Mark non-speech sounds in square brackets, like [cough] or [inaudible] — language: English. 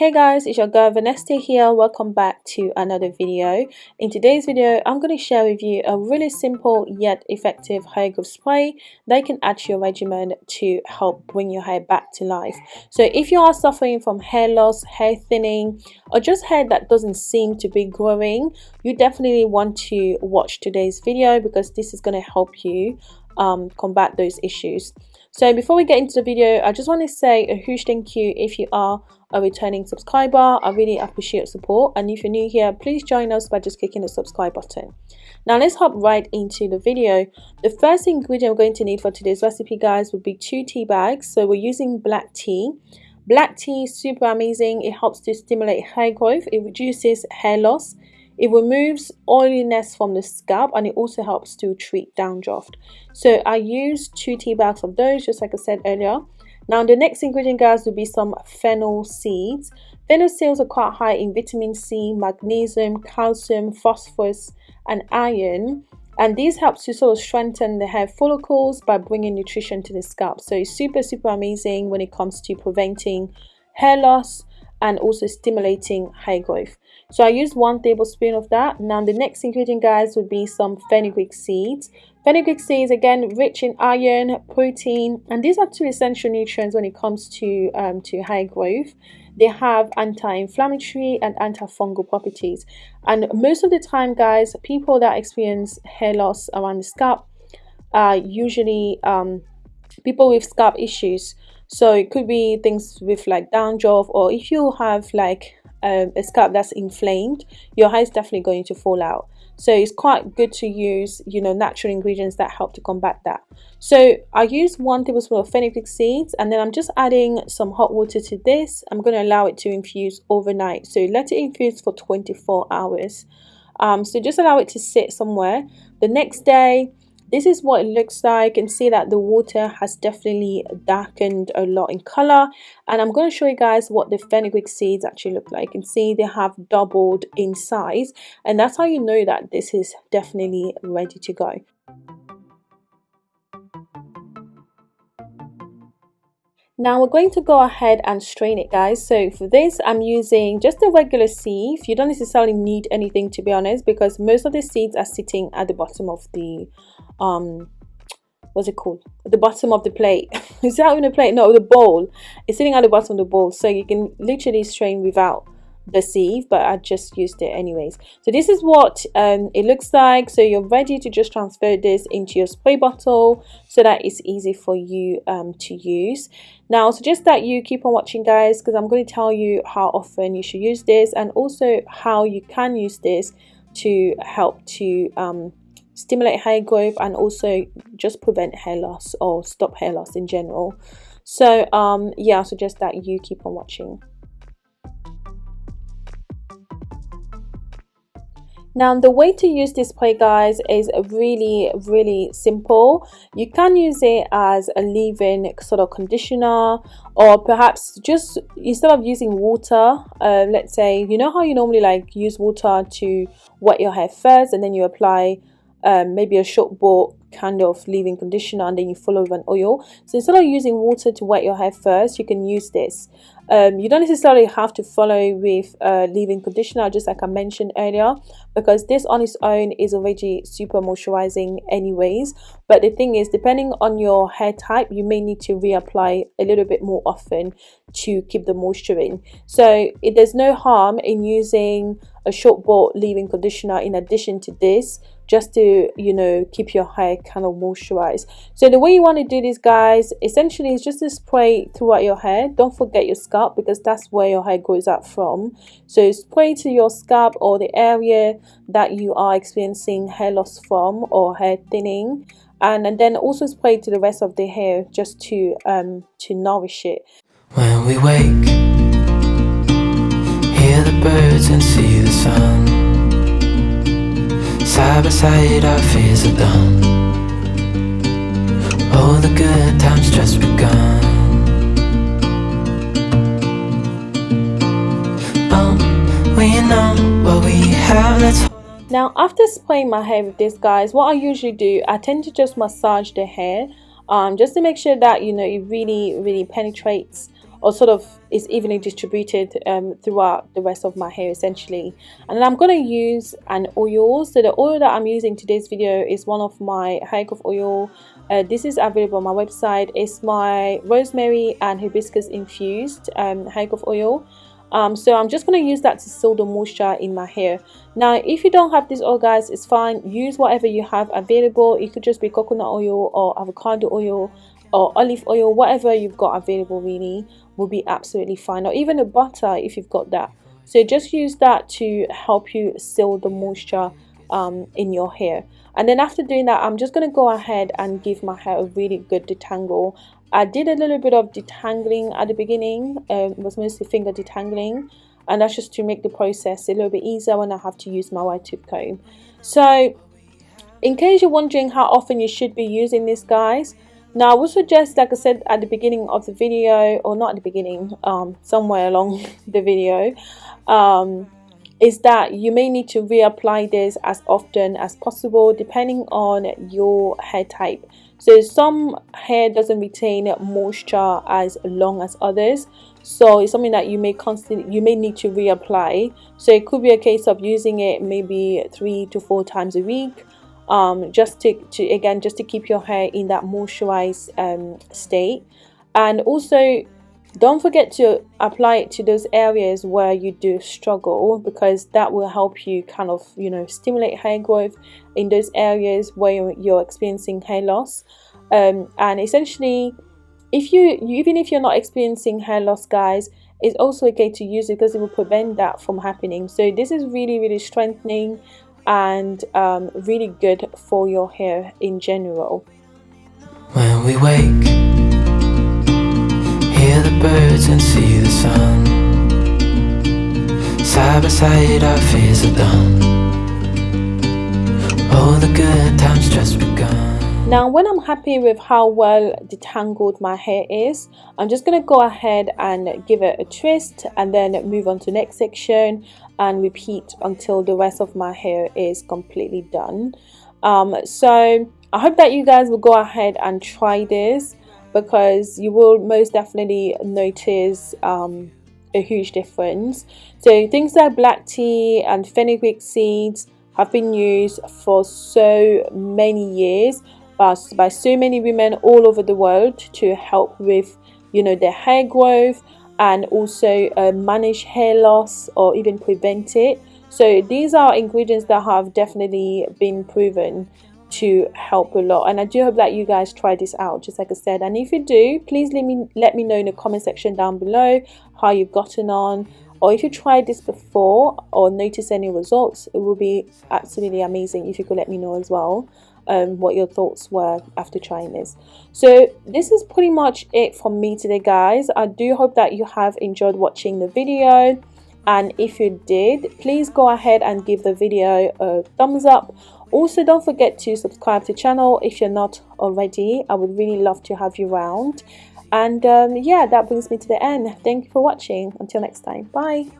Hey guys, it's your girl Vanessa here. Welcome back to another video. In today's video, I'm going to share with you a really simple yet effective hair growth spray that can add to your regimen to help bring your hair back to life. So if you are suffering from hair loss, hair thinning, or just hair that doesn't seem to be growing, you definitely want to watch today's video because this is going to help you um, combat those issues. So before we get into the video, I just want to say a huge thank you if you are a returning subscriber. I really appreciate support and if you're new here, please join us by just clicking the subscribe button. Now let's hop right into the video. The first ingredient we're going to need for today's recipe guys would be two tea bags. So we're using black tea. Black tea is super amazing. It helps to stimulate hair growth. It reduces hair loss it removes oiliness from the scalp and it also helps to treat dandruff. So I use two tea bags of those, just like I said earlier. Now the next ingredient guys will be some fennel seeds. Fennel seeds are quite high in vitamin C, magnesium, calcium, phosphorus and iron. And these help to sort of strengthen the hair follicles by bringing nutrition to the scalp. So it's super super amazing when it comes to preventing hair loss and also stimulating hair growth so i used one tablespoon of that. Now the next ingredient guys would be some fenugreek seeds. Fenugreek seeds again rich in iron protein and these are two essential nutrients when it comes to um, to hair growth. They have anti-inflammatory and antifungal properties. And most of the time guys people that experience hair loss around the scalp are usually um, people with scalp issues. So it could be things with like dandruff or if you have like um, a scalp that's inflamed your hair is definitely going to fall out. So it's quite good to use you know natural ingredients that help to combat that. So i use one tablespoon of fenugreek seeds and then i'm just adding some hot water to this. I'm going to allow it to infuse overnight. So let it infuse for 24 hours. Um, so just allow it to sit somewhere. The next day this is what it looks like and see that the water has definitely darkened a lot in color and I'm going to show you guys what the fenugreek seeds actually look like and see they have doubled in size and that's how you know that this is definitely ready to go Now we're going to go ahead and strain it guys. So for this I'm using just a regular sieve. You don't necessarily need anything to be honest because most of the seeds are sitting at the bottom of the um what's it called? The bottom of the plate. [laughs] Is that even a plate? No the bowl. It's sitting at the bottom of the bowl so you can literally strain without the sieve but I just used it anyways. So this is what um, it looks like. So you're ready to just transfer this into your spray bottle so that it's easy for you um, to use. Now suggest that you keep on watching guys because I'm going to tell you how often you should use this and also how you can use this to help to um, stimulate hair growth and also just prevent hair loss or stop hair loss in general so um yeah i suggest that you keep on watching Now the way to use this spray guys is really really simple. You can use it as a leave-in sort of conditioner or perhaps just instead of using water, uh, let's say you know how you normally like use water to wet your hair first and then you apply um, maybe a short bought kind of leave-in conditioner and then you follow with an oil. So instead of using water to wet your hair first you can use this. Um, you don't necessarily have to follow with a leave-in conditioner just like I mentioned earlier because this on its own is already super moisturizing anyways. But the thing is depending on your hair type you may need to reapply a little bit more often to keep the moisture in. So it, there's no harm in using a short bought leave-in conditioner in addition to this just to you know keep your hair kind of moisturized. So the way you want to do this guys essentially is just to spray throughout your hair. Don't forget your scalp because that's where your hair grows up from. So spray to your scalp or the area that you are experiencing hair loss from or hair thinning. And, and then also spray to the rest of the hair just to um to nourish it. When we wake hear the birds and see the sun Side by side our fears are done. All the good times just begun. Oh, we know what we have, let's now after spraying my hair with this guys what I usually do I tend to just massage the hair um, just to make sure that you know it really really penetrates or sort of is evenly distributed um, throughout the rest of my hair essentially. And then I'm going to use an oil. So the oil that I'm using today's video is one of my hair growth oil. Uh, this is available on my website. It's my rosemary and hibiscus infused um, hair growth oil. Um, so I'm just going to use that to seal the moisture in my hair. Now if you don't have this oil guys it's fine. Use whatever you have available. It could just be coconut oil or avocado oil or olive oil whatever you've got available really will be absolutely fine. Or even a butter if you've got that. So just use that to help you seal the moisture um, in your hair. And then after doing that I'm just going to go ahead and give my hair a really good detangle. I did a little bit of detangling at the beginning um, it was mostly finger detangling. And that's just to make the process a little bit easier when I have to use my wide tooth comb. So in case you're wondering how often you should be using this guys now I would suggest like I said at the beginning of the video or not at the beginning um, somewhere along [laughs] the video um, is that you may need to reapply this as often as possible depending on your hair type. So some hair doesn't retain moisture as long as others. So it's something that you may constantly you may need to reapply. So it could be a case of using it maybe three to four times a week um, just to, to again just to keep your hair in that moisturized um, state. And also don't forget to apply it to those areas where you do struggle because that will help you kind of you know stimulate hair growth in those areas where you're experiencing hair loss. Um, and essentially if you even if you're not experiencing hair loss guys it's also okay to use it because it will prevent that from happening. So this is really really strengthening and um, really good for your hair in general. When we wake hear the birds and see the sun. Side by side our fears are done. All the good times just begun now when I'm happy with how well detangled my hair is I'm just going to go ahead and give it a twist and then move on to the next section and repeat until the rest of my hair is completely done um, so I hope that you guys will go ahead and try this because you will most definitely notice um, a huge difference. So things like black tea and fenugreek seeds have been used for so many years by, by so many women all over the world to help with you know their hair growth and also uh, manage hair loss or even prevent it. So these are ingredients that have definitely been proven to help a lot. And I do hope that you guys try this out just like I said. And if you do please let me let me know in the comment section down below how you've gotten on. Or if you tried this before or notice any results it will be absolutely amazing if you could let me know as well um, what your thoughts were after trying this. So this is pretty much it from me today guys. I do hope that you have enjoyed watching the video. And if you did please go ahead and give the video a thumbs up. Also don't forget to subscribe to the channel if you're not already. I would really love to have you around. And um, yeah that brings me to the end. Thank you for watching. Until next time. Bye